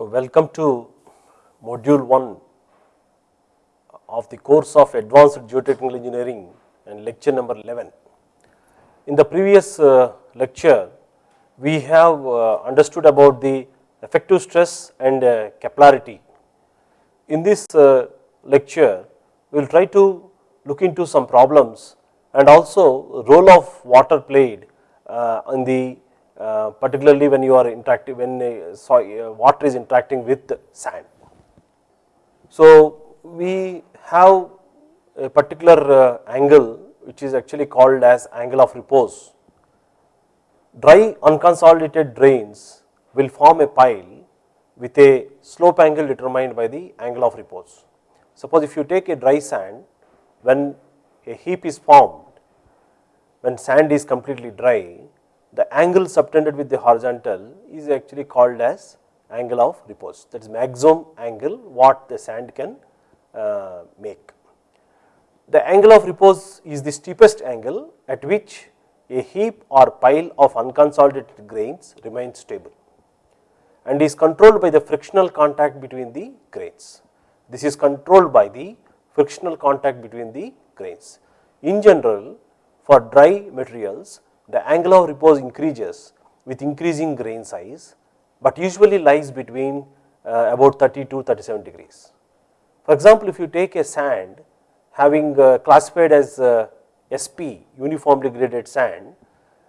So, welcome to module 1 of the course of advanced geotechnical engineering and lecture number 11. In the previous uh, lecture, we have uh, understood about the effective stress and uh, capillarity. In this uh, lecture, we will try to look into some problems and also role of water played uh, in the uh, particularly when you are interacting when uh, uh, water is interacting with sand. So, we have a particular uh, angle which is actually called as angle of repose. Dry unconsolidated drains will form a pile with a slope angle determined by the angle of repose. Suppose if you take a dry sand when a heap is formed, when sand is completely dry, the angle subtended with the horizontal is actually called as angle of repose that is maximum angle what the sand can uh, make. The angle of repose is the steepest angle at which a heap or pile of unconsolidated grains remains stable and is controlled by the frictional contact between the grains. This is controlled by the frictional contact between the grains. In general, for dry materials, the angle of repose increases with increasing grain size, but usually lies between uh, about 30 to 37 degrees. For example, if you take a sand having uh, classified as uh, SP uniformly graded sand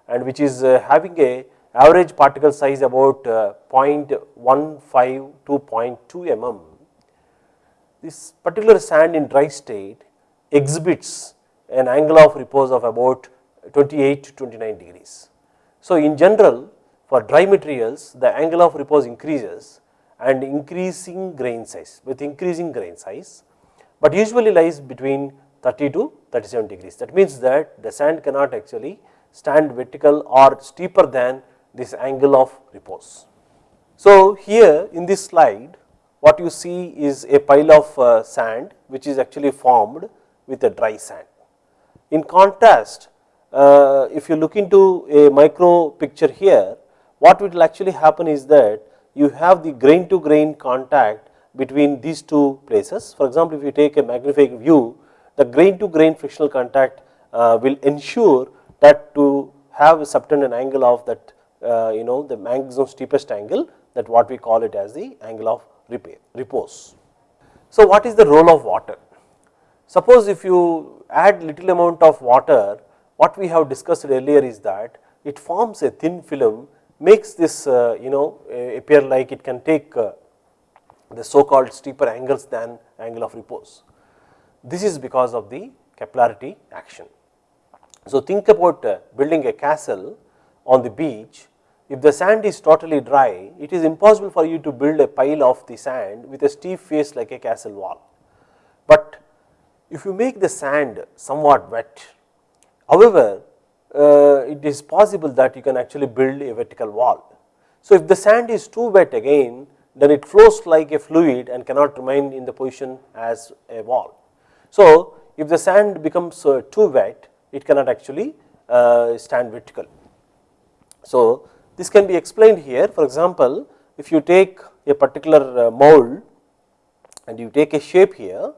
and which is uh, having a average particle size about uh, 0.15 to 0.2 mm, this particular sand in dry state exhibits an angle of repose of about 28 to 29 degrees. So, in general for dry materials the angle of repose increases and increasing grain size with increasing grain size, but usually lies between 30 to 37 degrees. That means that the sand cannot actually stand vertical or steeper than this angle of repose. So, here in this slide what you see is a pile of uh, sand which is actually formed with a dry sand. In contrast, uh, if you look into a micro picture here, what will actually happen is that you have the grain to grain contact between these two places. For example, if you take a magnified view, the grain to grain frictional contact uh, will ensure that to have a subtended angle of that uh, you know the maximum steepest angle that what we call it as the angle of repair, repose. So, what is the role of water? Suppose if you add little amount of water what we have discussed earlier is that it forms a thin film makes this uh, you know appear like it can take uh, the so called steeper angles than angle of repose. This is because of the capillarity action. So, think about uh, building a castle on the beach if the sand is totally dry it is impossible for you to build a pile of the sand with a steep face like a castle wall. But if you make the sand somewhat wet However, uh, it is possible that you can actually build a vertical wall. So, if the sand is too wet again then it flows like a fluid and cannot remain in the position as a wall. So, if the sand becomes uh, too wet it cannot actually uh, stand vertical. So, this can be explained here for example, if you take a particular uh, mold and you take a shape here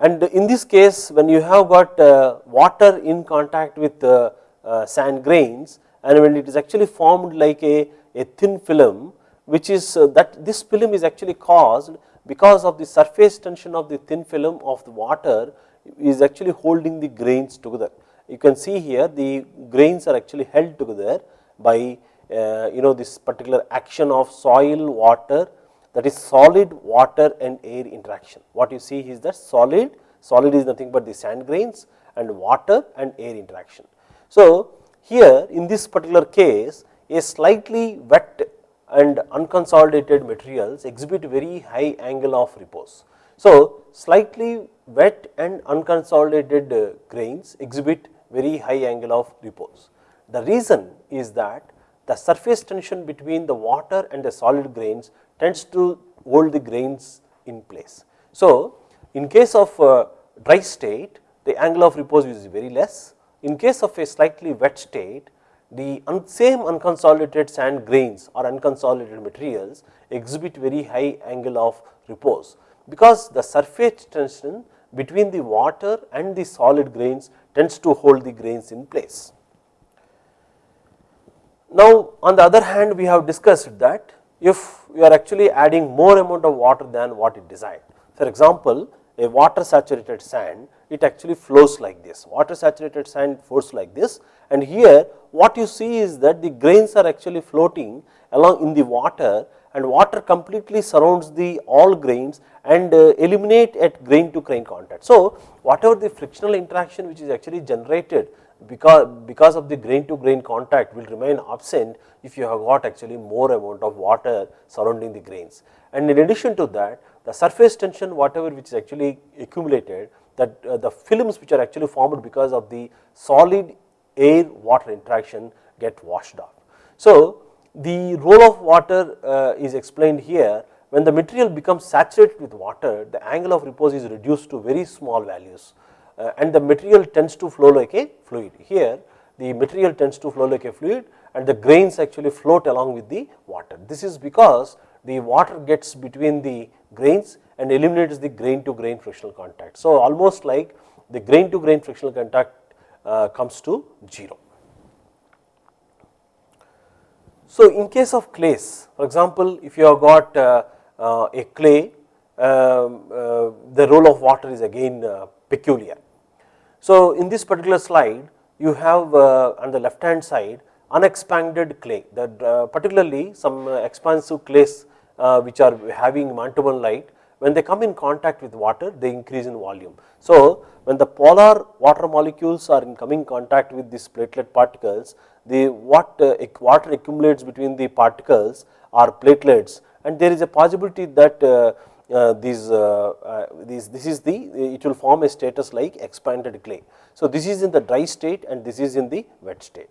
and in this case when you have got uh, water in contact with uh, uh, sand grains and when it is actually formed like a, a thin film which is that this film is actually caused because of the surface tension of the thin film of the water is actually holding the grains together. You can see here the grains are actually held together by uh, you know this particular action of soil, water that is solid water and air interaction. What you see is that solid, solid is nothing but the sand grains and water and air interaction. So, here in this particular case a slightly wet and unconsolidated materials exhibit very high angle of repose. So, slightly wet and unconsolidated uh, grains exhibit very high angle of repose. The reason is that the surface tension between the water and the solid grains tends to hold the grains in place. So, in case of dry state the angle of repose is very less. In case of a slightly wet state the same unconsolidated sand grains or unconsolidated materials exhibit very high angle of repose, because the surface tension between the water and the solid grains tends to hold the grains in place. Now, on the other hand we have discussed that if you are actually adding more amount of water than what it designed. For example, a water saturated sand it actually flows like this, water saturated sand flows like this and here what you see is that the grains are actually floating along in the water and water completely surrounds the all grains and uh, eliminate at grain to grain contact. So, whatever the frictional interaction which is actually generated because, because of the grain to grain contact will remain absent if you have got actually more amount of water surrounding the grains. And in addition to that the surface tension whatever which is actually accumulated that uh, the films which are actually formed because of the solid air water interaction get washed off. So, the role of water uh, is explained here when the material becomes saturated with water the angle of repose is reduced to very small values uh, and the material tends to flow like a fluid. Here the material tends to flow like a fluid and the grains actually float along with the water. This is because the water gets between the grains and eliminates the grain to grain frictional contact. So, almost like the grain to grain frictional contact uh, comes to 0. So, in case of clays for example, if you have got uh, uh, a clay um, uh, the role of water is again uh, peculiar. So, in this particular slide you have uh, on the left hand side unexpanded clay. That particularly some expansive clays which are having light. When they come in contact with water they increase in volume. So, when the polar water molecules are in coming contact with these platelet particles the what uh, water accumulates between the particles are platelets. And there is a possibility that uh, uh, these, uh, uh, these this is the it will form a status like expanded clay. So, this is in the dry state and this is in the wet state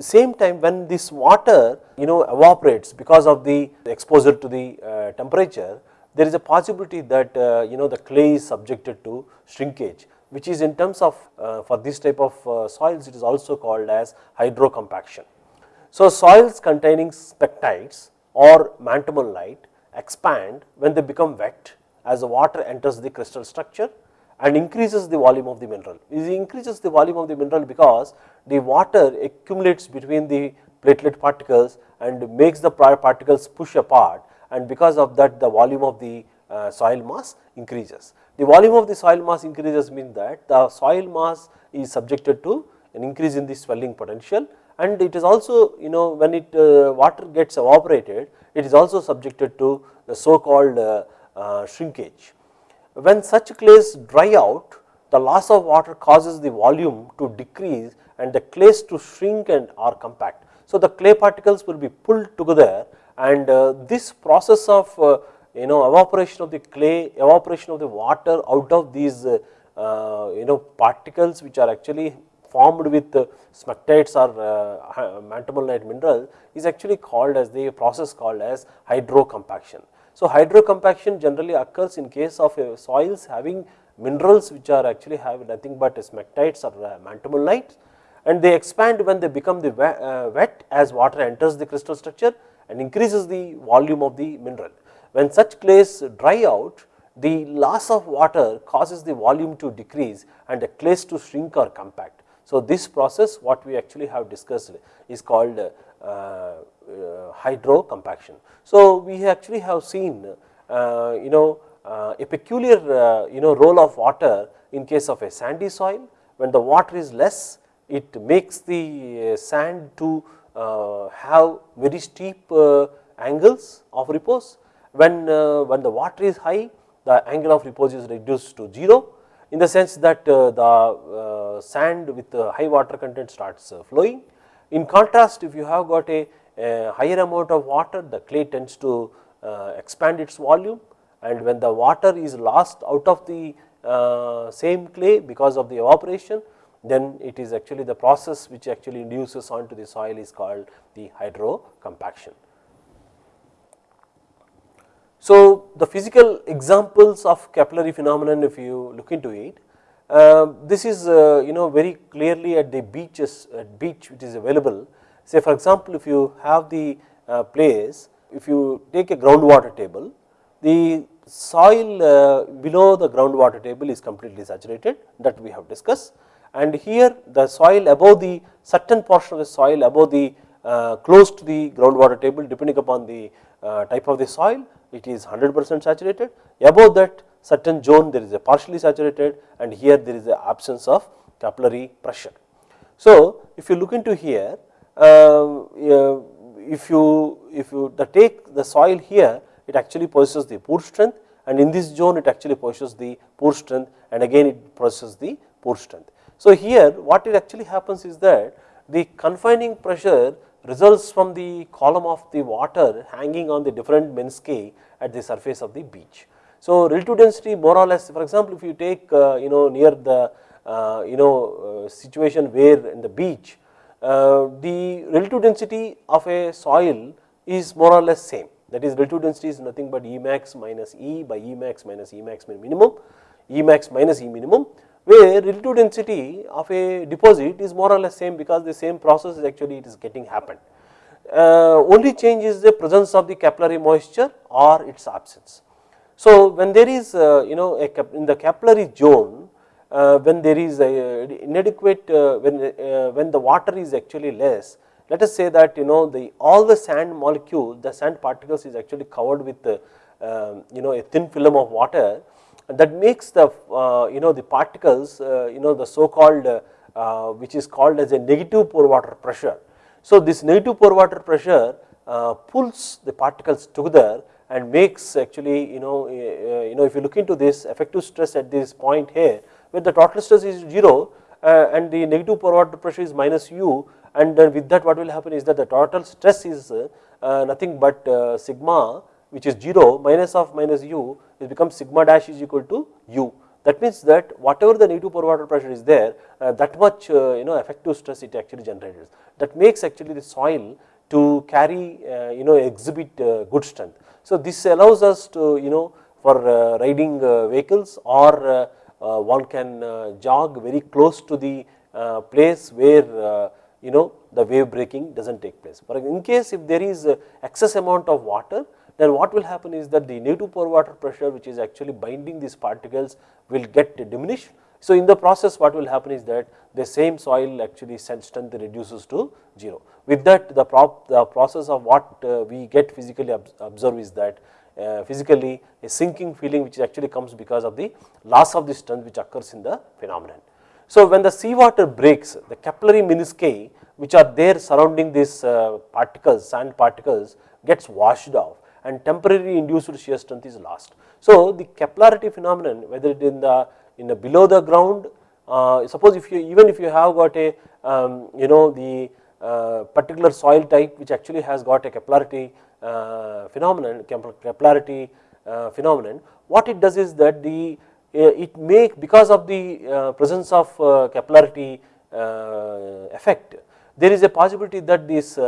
same time when this water you know evaporates because of the exposure to the uh, temperature there is a possibility that uh, you know the clay is subjected to shrinkage which is in terms of uh, for this type of uh, soils it is also called as hydrocompaction. So, soils containing smectites or montmorillonite expand when they become wet as the water enters the crystal structure and increases the volume of the mineral. It increases the volume of the mineral because the water accumulates between the platelet particles and makes the particles push apart and because of that the volume of the uh, soil mass increases. The volume of the soil mass increases means that the soil mass is subjected to an increase in the swelling potential and it is also you know when it uh, water gets evaporated it is also subjected to the so called uh, uh, shrinkage. When such clays dry out the loss of water causes the volume to decrease and the clays to shrink and are compact. So, the clay particles will be pulled together and uh, this process of uh, you know evaporation of the clay, evaporation of the water out of these uh, you know particles which are actually formed with smectites or uh, montmorillonite mineral is actually called as the process called as hydrocompaction. So, hydrocompaction generally occurs in case of uh, soils having minerals which are actually have nothing but smectites or uh, montmorillonite and they expand when they become the wet as water enters the crystal structure and increases the volume of the mineral. When such clays dry out, the loss of water causes the volume to decrease and the clays to shrink or compact. So, this process what we actually have discussed is called uh, uh, hydrocompaction. So, we actually have seen uh, you know uh, a peculiar uh, you know role of water in case of a sandy soil when the water is less it makes the uh, sand to have very steep angles of repose. When, when the water is high, the angle of repose is reduced to 0 in the sense that uh, the uh, sand with uh, high water content starts flowing. In contrast, if you have got a, a higher amount of water, the clay tends to expand its volume and when the water is lost out of the uh, same clay because of the evaporation then it is actually the process which actually induces onto the soil is called the hydrocompaction. So, the physical examples of capillary phenomenon if you look into it, Uh, this is uh, you know very clearly at the beaches at beach which is available. Say for example if you have the uh, place if you take a groundwater table the soil uh, below the groundwater table is completely saturated that we have discussed. And here the soil above the certain portion of the soil above the uh, close to the groundwater table depending upon the uh, type of the soil it is 100 percent saturated above that certain zone there is a partially saturated and here there is the absence of capillary pressure. So, if you look into here uh, if you if you the take the soil here it actually possesses the pore strength and in this zone it actually possesses the pore strength and again it possesses the pore strength. So, here what it actually happens is that the confining pressure results from the column of the water hanging on the different menisci at the surface of the beach. So, relative density more or less for example, if you take uh, you know near the uh, you know uh, situation where in the beach uh, the relative density of a soil is more or less same that is relative density is nothing but E max minus E by E max minus E max minimum, E max minus E minimum where relative density of a deposit is more or less same because the same process is actually it is getting happened. Uh, only change is the presence of the capillary moisture or its absence. So, when there is uh, you know in the capillary zone uh, when there is inadequate uh, when uh, when the water is actually less let us say that you know the all the sand molecule the sand particles is actually covered with uh, you know a thin film of water that makes the uh, you know the particles uh, you know the so called uh, uh, which is called as a negative pore water pressure. So, this negative pore water pressure uh, pulls the particles together and makes actually you know uh, you know if you look into this effective stress at this point here where the total stress is 0 and the negative pore water pressure is minus u and then with that what will happen is that the total stress is nothing but sigma which is 0 minus of minus u it becomes sigma dash is equal to u that means that whatever the negative pore water pressure is there uh, that much uh, you know effective stress it actually generates that makes actually the soil to carry uh, you know exhibit uh, good strength. So, this allows us to you know for riding vehicles or one can jog very close to the place where you know the wave breaking does not take place. But in case if there is excess amount of water then what will happen is that the negative pore water pressure which is actually binding these particles will get diminished. So, in the process what will happen is that the same soil actually strength reduces to 0. With that the, prop, the process of what uh, we get physically observe is that uh, physically a sinking feeling which actually comes because of the loss of the strength which occurs in the phenomenon. So, when the seawater breaks the capillary menisci which are there surrounding these uh, particles sand particles gets washed off and temporary induced shear strength is lost. So, the capillarity phenomenon whether it in the in the below the ground uh, suppose if you even if you have got a um, you know the uh, particular soil type which actually has got a capillarity uh, phenomenon capillarity uh, phenomenon what it does is that the uh, it make because of the uh, presence of capillarity effect there is a possibility that this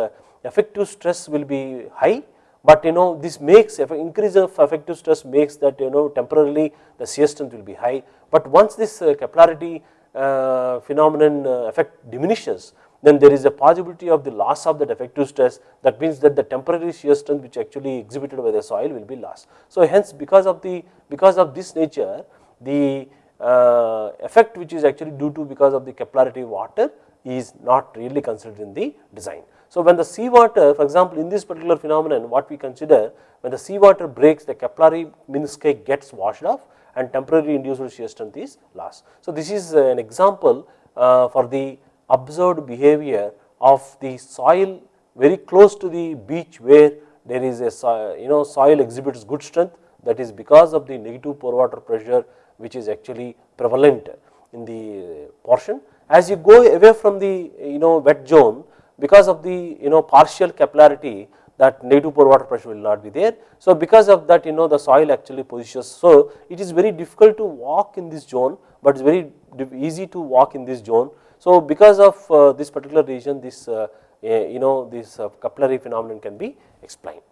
effective stress will be high but you know this makes an increase of effective stress makes that you know temporarily the shear strength will be high but once this uh, capillarity uh, phenomenon uh, effect diminishes then there is a possibility of the loss of that effective stress that means that the temporary shear strength which actually exhibited by the soil will be lost. So hence because of the because of this nature the uh, effect which is actually due to because of the capillarity water is not really considered in the design. So, when the seawater for example, in this particular phenomenon what we consider when the seawater breaks the capillary menisci gets washed off and temporary induced shear strength is lost. So, this is an example uh, for the observed behavior of the soil very close to the beach where there is a you know soil exhibits good strength that is because of the negative pore water pressure which is actually prevalent in the portion. As you go away from the you know wet zone because of the you know partial capillarity that negative pore water pressure will not be there. So, because of that you know the soil actually positions. So, it is very difficult to walk in this zone, but it is very easy to walk in this zone. So, because of uh, this particular region this uh, you know this uh, capillary phenomenon can be explained.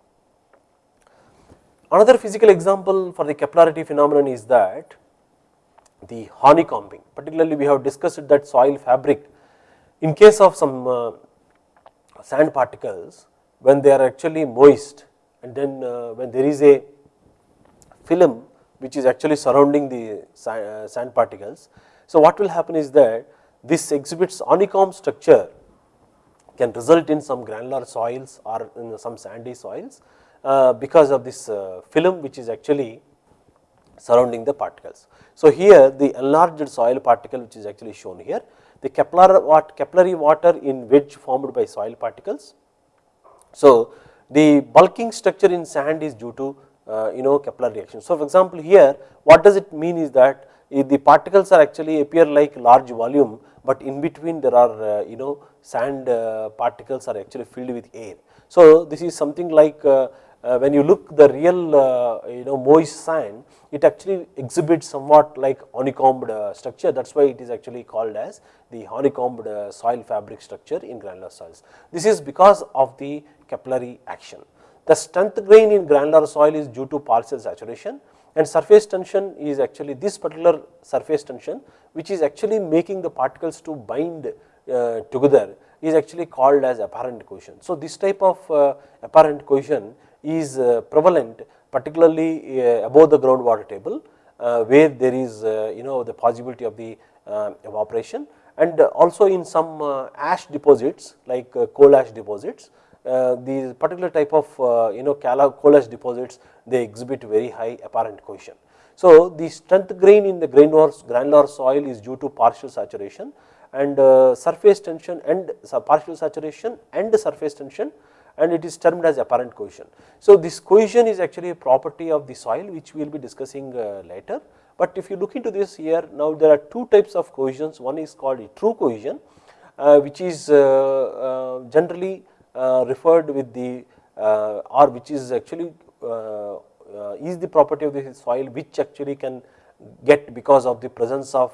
Another physical example for the capillarity phenomenon is that the honeycombing particularly we have discussed that soil fabric in case of some uh, sand particles when they are actually moist and then uh, when there is a film which is actually surrounding the uh, sand particles. So, what will happen is that this exhibits honeycomb structure can result in some granular soils or in some sandy soils uh, because of this film which is actually surrounding the particles. So, here the enlarged soil particle which is actually shown here the capillary water in wedge formed by soil particles. So, the bulking structure in sand is due to uh, you know capillary reaction. So, for example, here what does it mean is that the particles are actually appear like large volume, but in between there are uh, you know sand uh, particles are actually filled with air. So, this is something like when you look the real you know moist sand it actually exhibits somewhat like honeycombed structure that is why it is actually called as the honeycombed soil fabric structure in granular soils. This is because of the capillary action. The strength grain in granular soil is due to partial saturation and surface tension is actually this particular surface tension which is actually making the particles to bind uh, together is actually called as apparent cohesion. So, this type of uh, apparent cohesion is uh, prevalent particularly uh, above the groundwater table uh, where there is uh, you know the possibility of the evaporation and also in some ash deposits like coal ash deposits uh, these particular type of uh, you know coal ash deposits they exhibit very high apparent cohesion. So, the strength grain in the granular soil is due to partial saturation and uh, surface tension and partial saturation and surface tension and it is termed as apparent cohesion. So, this cohesion is actually a property of the soil which we will be discussing later, but if you look into this here now there are two types of cohesions one is called a true cohesion which is generally uh, referred with the uh, or which is actually uh, is the property of the soil which actually can get because of the presence of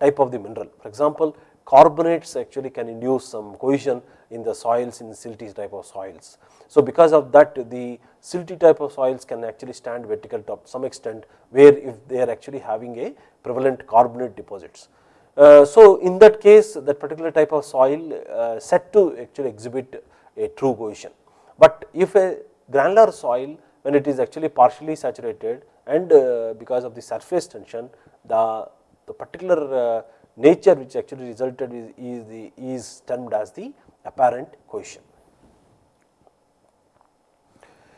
type of the mineral. For example, carbonates actually can induce some cohesion in the soils in silty type of soils. So, because of that the silty type of soils can actually stand vertical to some extent where if they are actually having a prevalent carbonate deposits. Uh, so, in that case that particular type of soil uh, set to actually exhibit a true cohesion. But if a granular soil when it is actually partially saturated and uh, because of the surface tension the, the particular uh, nature which actually resulted is, is, the, is termed as the apparent cohesion.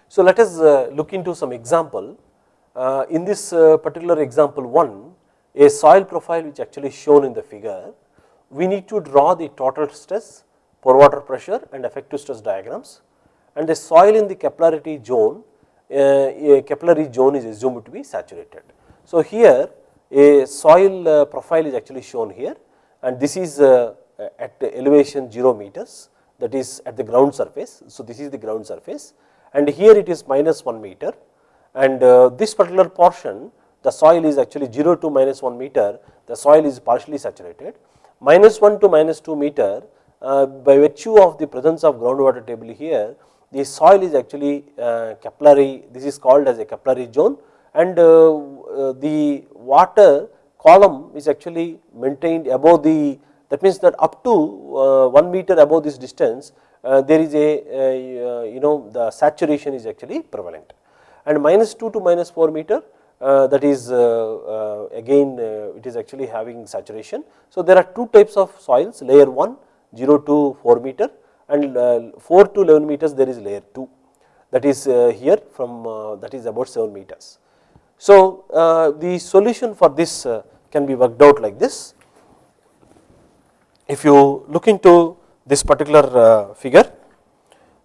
So, let us uh, look into some example. Uh, in this uh, particular example 1, a soil profile which actually shown in the figure, we need to draw the total stress pore water pressure and effective stress diagrams and the soil in the capillarity zone, a capillary zone is assumed to be saturated. So, here a soil profile is actually shown here and this is uh, at elevation 0 meters that is at the ground surface. So, this is the ground surface and here it is minus 1 meter and this particular portion the soil is actually 0 to minus 1 meter the soil is partially saturated minus 1 to minus 2 meter uh, by virtue of the presence of groundwater table here the soil is actually uh, capillary this is called as a capillary zone and uh, the water column is actually maintained above the that means that up to 1 meter above this distance there is a you know the saturation is actually prevalent and minus 2 to minus 4 meter uh, that is uh, uh, again it is actually having saturation. So, there are two types of soils layer 1 0 to 4 meter and uh, 4 to 11 meters there is layer 2 that is uh, here from uh, that is about 7 meters. So, the solution for this can be worked out like this. If you look into this particular figure,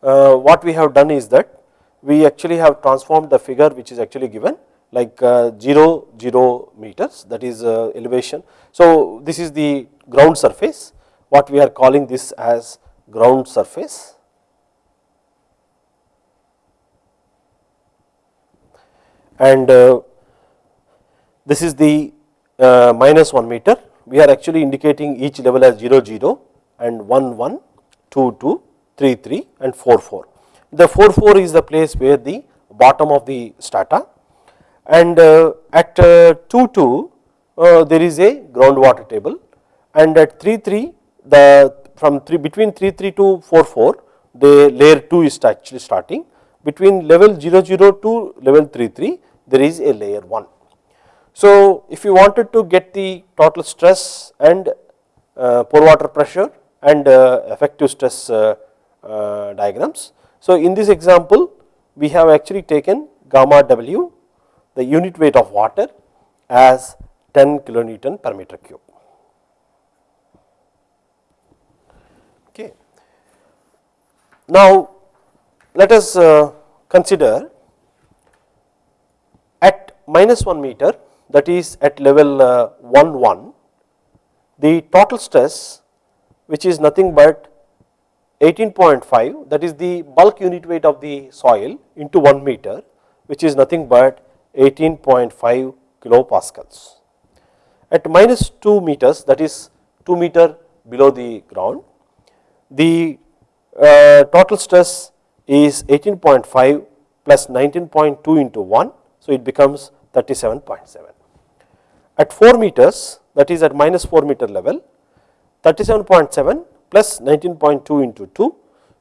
what we have done is that we actually have transformed the figure which is actually given like uh, 0 0 meters that is uh, elevation. So, this is the ground surface what we are calling this as ground surface. And uh, this is the uh, minus 1 meter. We are actually indicating each level as 0, 0 and 1, 1, 2, 2, 3, 3 and 4, 4. The 4, 4 is the place where the bottom of the strata and uh, at uh, 2, 2 uh, there is a groundwater table and at 3 3 the from 3 between 3 3 to 4 4 the layer 2 is actually starting between level 0 0 to level 3 3 there is a layer 1. So, if you wanted to get the total stress and uh, pore water pressure and uh, effective stress uh, uh, diagrams. So, in this example we have actually taken gamma W the unit weight of water as 10 kilonewton per meter cube. Okay. Now, let us uh, consider at minus 1 meter that is at level uh, 1 1 the total stress which is nothing but 18.5 that is the bulk unit weight of the soil into 1 meter which is nothing but 18.5 kilopascals. At minus 2 meters that is 2 meter below the ground the uh, total stress is 18.5 plus 19.2 into 1 so it becomes 37.7. At 4 meters that is at minus 4 meter level 37.7 plus 19.2 into 2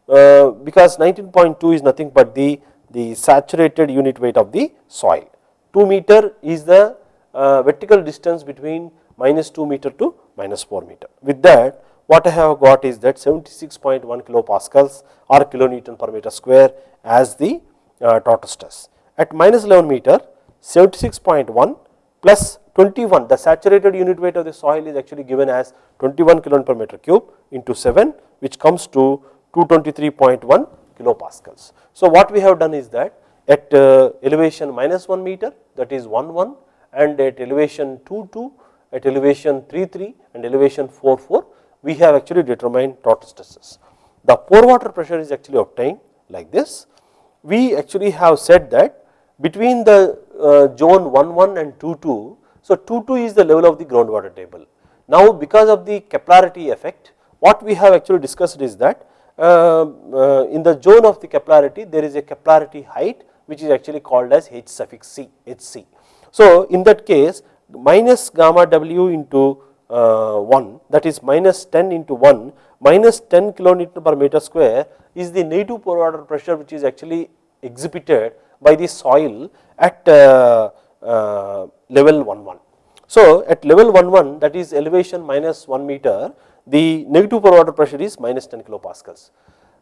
uh, because 19.2 is nothing but the, the saturated unit weight of the soil. 2 meter is the uh, vertical distance between minus 2 meter to minus 4 meter. With that what I have got is that 76.1 kilopascals or kilonewton per meter square as the uh, total stress. At minus 11 meter 76.1 plus 21 the saturated unit weight of the soil is actually given as 21 kilon per meter cube into 7 which comes to 223.1 kilopascals. So, what we have done is that at uh, elevation minus 1 meter that is 1 1 and at elevation 2 2 at elevation 3 3 and elevation 4 4 we have actually determined total stresses. The pore water pressure is actually obtained like this. We actually have said that between the zone 1 1 and 2 2, so 2 2 is the level of the groundwater table. Now because of the capillarity effect what we have actually discussed is that uh, uh, in the zone of the capillarity there is a capillarity height which is actually called as H suffix C HC. So in that case minus gamma W into uh, 1 that is minus 10 into 1 minus 10 kilonewton per meter square is the native pore water pressure which is actually exhibited by the soil at uh, uh, level 1 1. So at level 1 1 that is elevation minus 1 meter the negative pore water pressure is minus 10 kilopascals.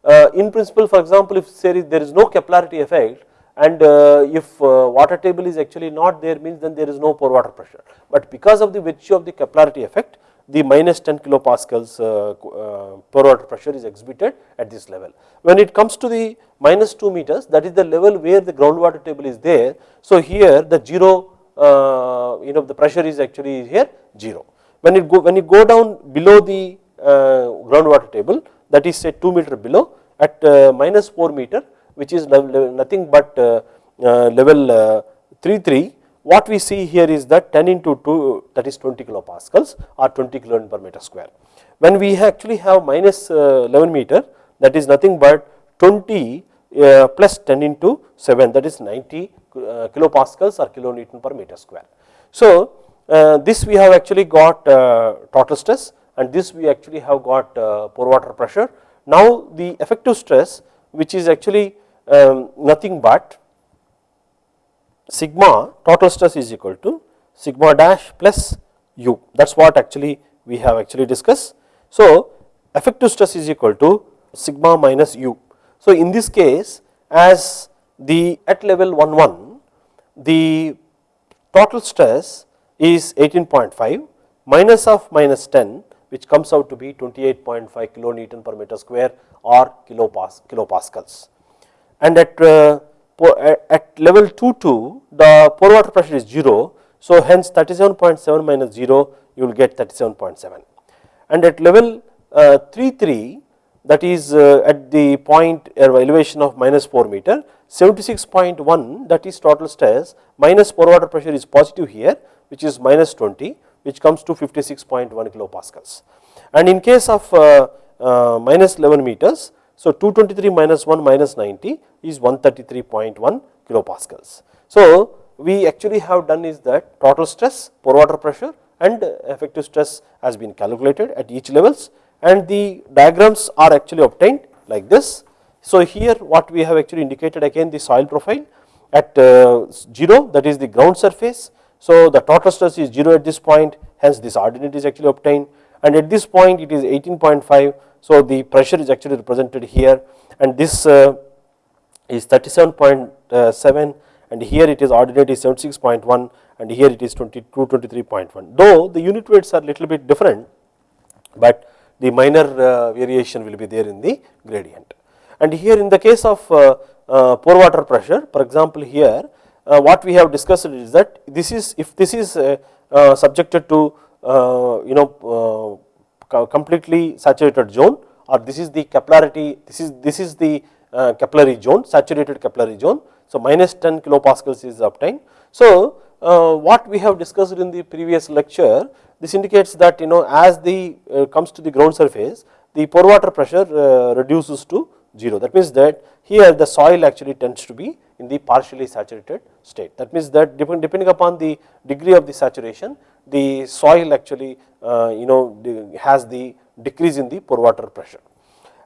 Uh, in principle for example if there is, there is no capillarity effect and uh, if uh, water table is actually not there means then there is no pore water pressure. But because of the virtue of the capillarity effect the minus 10 kilopascals uh, uh, pore water pressure is exhibited at this level. When it comes to the minus 2 meters that is the level where the groundwater table is there. So here the 0 uh, you know the pressure is actually here 0. When it go when you go down below the uh, groundwater table that is say 2 meter below at minus 4 meter which is nothing but level uh, 3 3 what we see here is that 10 into 2 that is 20 kilopascals or 20 kilonewton per meter square. When we actually have minus 11 meter that is nothing but 20 uh, plus 10 into 7 that is 90 uh, kilopascals or kilonewton per meter square. So, uh, this we have actually got total stress and this we actually have got pore water pressure. Now, the effective stress which is actually um, nothing but sigma total stress is equal to sigma dash plus u that is what actually we have actually discussed. So, effective stress is equal to sigma minus u. So, in this case as the at level 1 1 the total stress is 18.5 minus of minus 10 which comes out to be 28.5 kilonewton per meter square or kilopas kilopascals and at, uh, at level 2 2 the pore water pressure is 0. So, hence 37.7 minus 0 you will get 37.7 and at level uh, 3 3 that is uh, at the point uh, elevation of minus 4 meter 76.1 that is total stress minus pore water pressure is positive here which is minus 20 which comes to 56.1 kilopascals and in case of uh, uh, minus 11 meters so 223 minus 1 minus 90 is 133.1 kilopascals. So we actually have done is that total stress, pore water pressure and effective stress has been calculated at each levels and the diagrams are actually obtained like this. So, here what we have actually indicated again the soil profile at uh, 0 that is the ground surface. So, the total stress is 0 at this point hence this ordinate is actually obtained and at this point it is 18.5. So, the pressure is actually represented here and this uh, is 37.7 and here it is ordinate is 76.1 and here it is 22 23.1 though the unit weights are little bit different but the minor uh, variation will be there in the gradient. And here in the case of uh, uh, pore water pressure for example here uh, what we have discussed is that this is if this is uh, uh, subjected to you know completely saturated zone or this is the capillarity this is this is the uh, capillary zone saturated capillary zone. So minus 10 kilopascals is obtained. So uh, what we have discussed in the previous lecture this indicates that you know as the uh, comes to the ground surface the pore water pressure reduces to 0 that means that here the soil actually tends to be in the partially saturated state. That means that depending upon the degree of the saturation the soil actually uh, you know has the decrease in the pore water pressure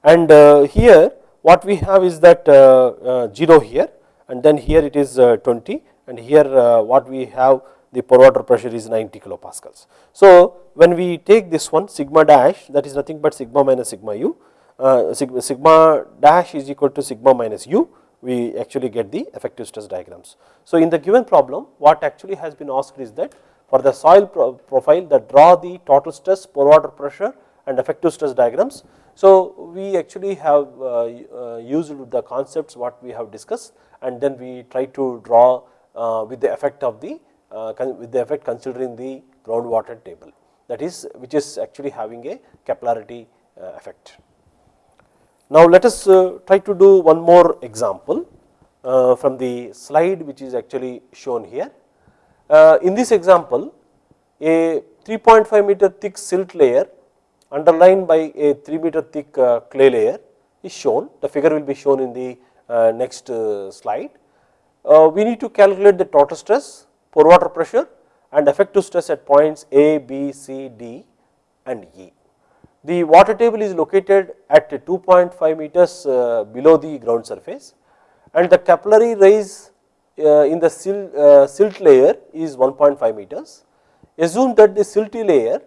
and uh, here what we have is that uh, 0 here and then here it is 20 and here what we have the pore water pressure is 90 kilopascals. So, when we take this one sigma dash that is nothing but sigma minus sigma u uh, sigma, sigma dash is equal to sigma minus u we actually get the effective stress diagrams. So, in the given problem what actually has been asked is that for the soil pro profile that draw the total stress pore water pressure and effective stress diagrams. So, we actually have uh, uh, used the concepts what we have discussed and then we try to draw uh, with the effect of the with the effect considering the groundwater table that is which is actually having a capillarity effect. Now, let us try to do one more example from the slide which is actually shown here. Uh, in this example, a 3.5 meter thick silt layer underlined by a 3 meter thick clay layer is shown. The figure will be shown in the next slide. we need to calculate the total stress, pore water pressure and effective stress at points A, B, C, D and E. The water table is located at 2.5 meters uh, below the ground surface and the capillary rise uh, in the silt, uh, silt layer is 1.5 meters. Assume that the silty layer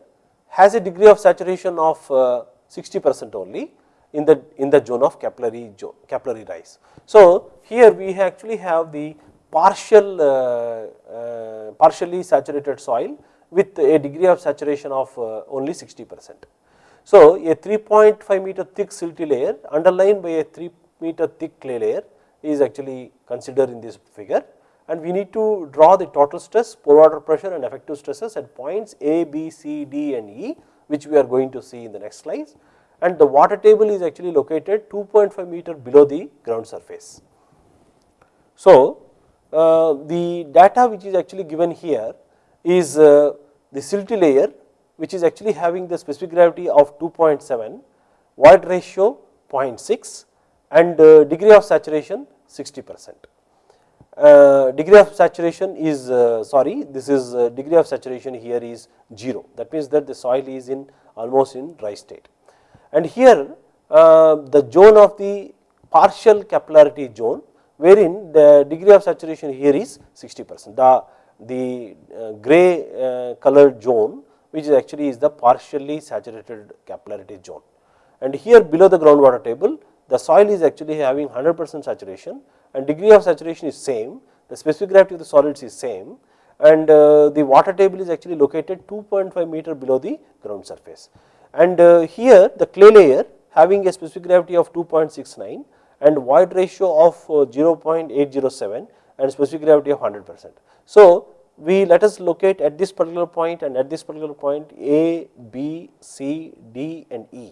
has a degree of saturation of 60 percent only in the in the zone of capillary capillary rise. So, here we actually have the partial uh, uh, partially saturated soil with a degree of saturation of uh, only 60 percent. So, a 3.5 meter thick silty layer underlined by a 3 meter thick clay layer is actually considered in this figure and we need to draw the total stress, pore water pressure and effective stresses at points A, B, C, D and E which we are going to see in the next slides and the water table is actually located 2.5 meter below the ground surface. So, uh, the data which is actually given here is uh, the silty layer which is actually having the specific gravity of 2.7, void ratio 0.6 and uh, degree of saturation 60 percent. Uh, degree of saturation is uh, sorry this is uh, degree of saturation here is 0 that means that the soil is in almost in dry state and here uh, the zone of the partial capillarity zone wherein the degree of saturation here is 60 percent the the uh, gray colored zone which is actually is the partially saturated capillarity zone. And here below the groundwater table, the soil is actually having 100 percent saturation and degree of saturation is same, the specific gravity of the solids is same and uh, the water table is actually located 2.5 meter below the ground surface. And uh, here the clay layer having a specific gravity of 2.69 and void ratio of uh, 0.807 and specific gravity of 100 percent. So, we let us locate at this particular point and at this particular point A, B, C, D and E.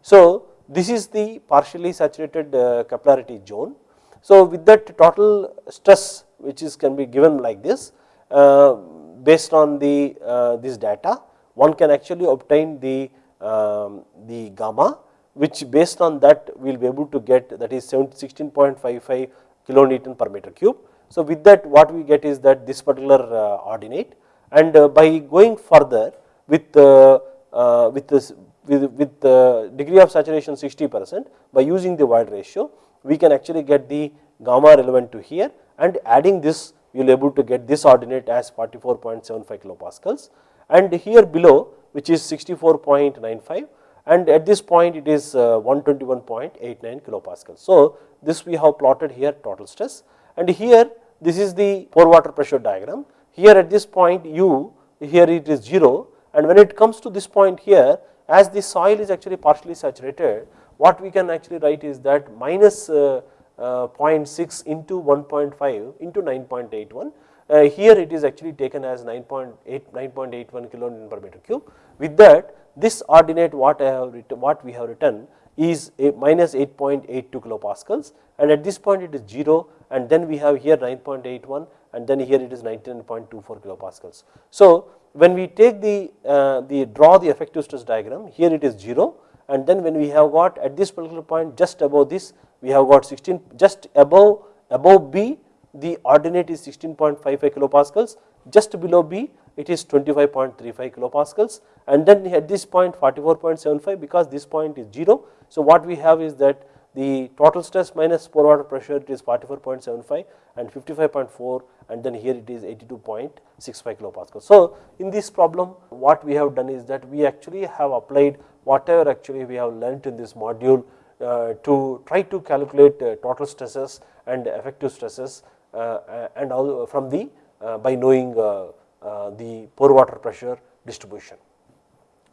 So, this is the partially saturated uh, capillarity zone. So, with that total stress which is can be given like this uh, based on the uh, this data one can actually obtain the um, the gamma which based on that we will be able to get that is 16.55 kilonewton per meter cube so, with that what we get is that this particular ordinate and by going further with with this with, with the degree of saturation 60 percent by using the void ratio we can actually get the gamma relevant to here and adding this you will able to get this ordinate as 44.75 kilopascals. And here below which is 64.95 and at this point it is uh, 121.89 kilopascals. So, this we have plotted here total stress. And here this is the pore water pressure diagram. Here at this point u here it is 0 and when it comes to this point here as the soil is actually partially saturated what we can actually write is that minus uh, uh, 0.6 into 1.5 into 9.81 uh, here it is actually taken as 9.8 9.81 kilonewton per meter cube with that this ordinate what I have written, what we have written is a minus 8.82 kilopascals and at this point it is 0 and then we have here 9.81 and then here it is 19.24 kilopascals. So, when we take the, uh, the draw the effective stress diagram here it is 0 and then when we have got at this particular point just above this we have got 16 just above above B the ordinate is 16.55 kilopascals just below B it is 25.35 kilopascals and then at this point 44.75 because this point is 0. So, what we have is that the total stress minus pore water pressure it is 44.75 and 55.4 and then here it is 82.65 kilopascals. So, in this problem what we have done is that we actually have applied whatever actually we have learnt in this module uh, to try to calculate uh, total stresses and effective stresses uh, and all from the uh, by knowing uh, uh, the pore water pressure distribution.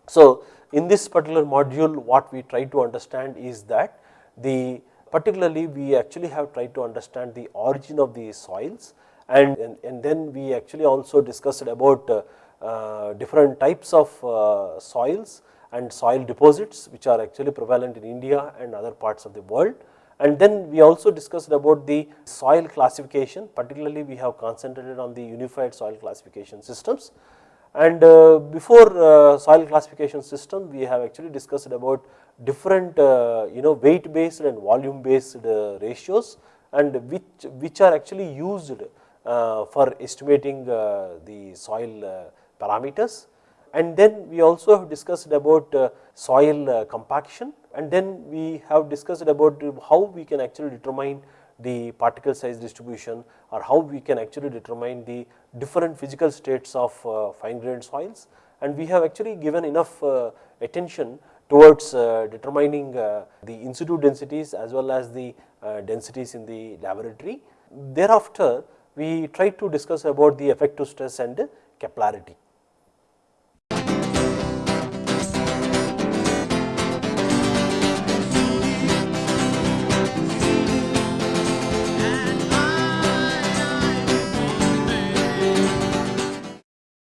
So, in this particular module what we try to understand is that the particularly we actually have tried to understand the origin of the soils and, and, and then we actually also discussed about uh, uh, different types of uh, soils and soil deposits which are actually prevalent in India and other parts of the world. And then we also discussed about the soil classification particularly we have concentrated on the unified soil classification systems. And uh, before uh, soil classification system we have actually discussed about different uh, you know weight based and volume based ratios and which, which are actually used for estimating uh, the soil parameters. And then we also have discussed about soil compaction and then we have discussed about how we can actually determine the particle size distribution or how we can actually determine the different physical states of uh, fine grained soils and we have actually given enough uh, attention towards uh, determining the in situ densities as well as the densities in the laboratory. Thereafter we try to discuss about the effective stress and capillarity.